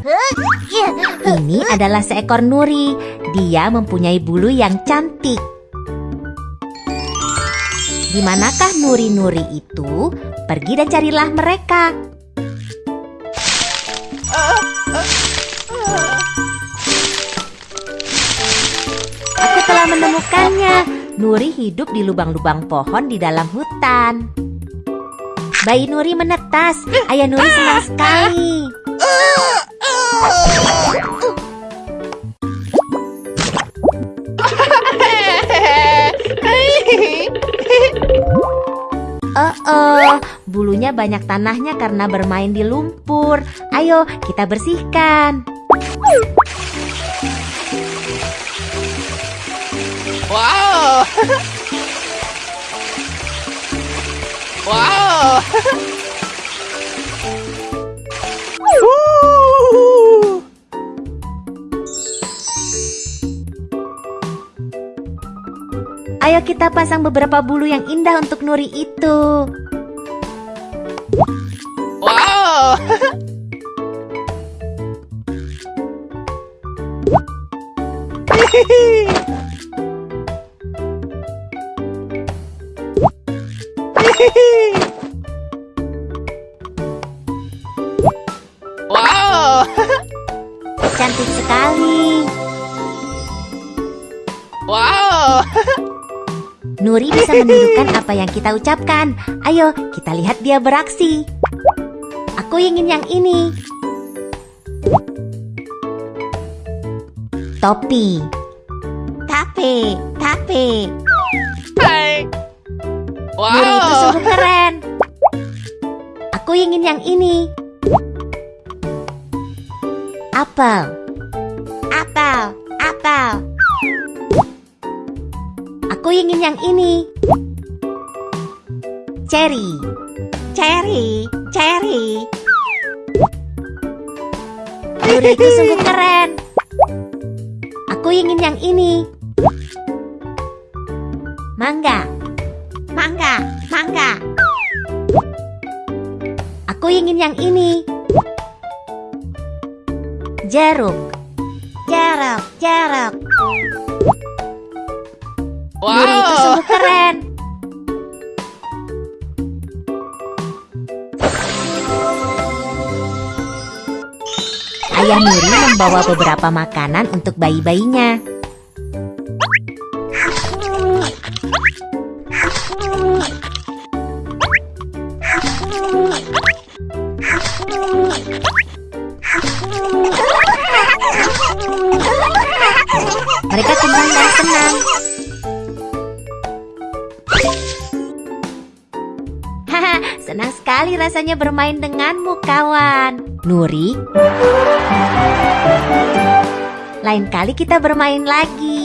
Ini adalah seekor nuri. Dia mempunyai bulu yang cantik. Di manakah nuri-nuri itu? Pergi dan carilah mereka. Aku telah menemukannya. Nuri hidup di lubang-lubang pohon di dalam hutan. Bayi Nuri menetas. Ayah Nuri senang sekali. Oh, bulunya banyak tanahnya karena bermain di lumpur. Ayo, kita bersihkan. Wow! wow! Ayo kita pasang beberapa bulu yang indah untuk Nuri itu. Wow! wow! Cantik sekali. Wow! Nuri bisa menirukan apa yang kita ucapkan. Ayo, kita lihat dia beraksi. Aku ingin yang ini. Topi. Tape, tape. Hai! Nuri itu Wow! sungguh keren. Aku ingin yang ini. Apel, Aku ingin yang ini. Cherry. Cherry, cherry. Itu sungguh keren. Aku ingin yang ini. Mangga. Mangga, mangga. Aku ingin yang ini. Jeruk. Jeruk, jeruk. Nuri itu Wow! sungguh keren. Ayah Nuri membawa beberapa makanan untuk bayi-bayinya. Senang sekali rasanya bermain denganmu, kawan. Nuri, lain kali kita bermain lagi.